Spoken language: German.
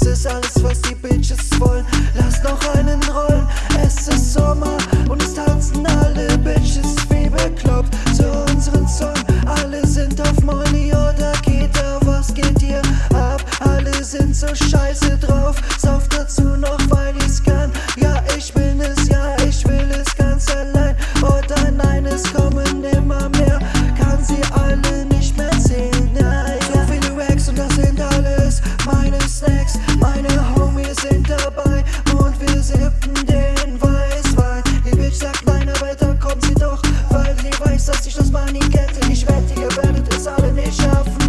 das ist alles, was die Bitches wollen. Lass noch einen rollen, es ist Sommer und es tanzen alle Bitches wie bekloppt zu unseren Song. Alle sind auf Money oder Kita, was geht hier ab? Alle sind so scheiße. Mann in Ketten, ich wette, ihr werdet es alle nicht schaffen.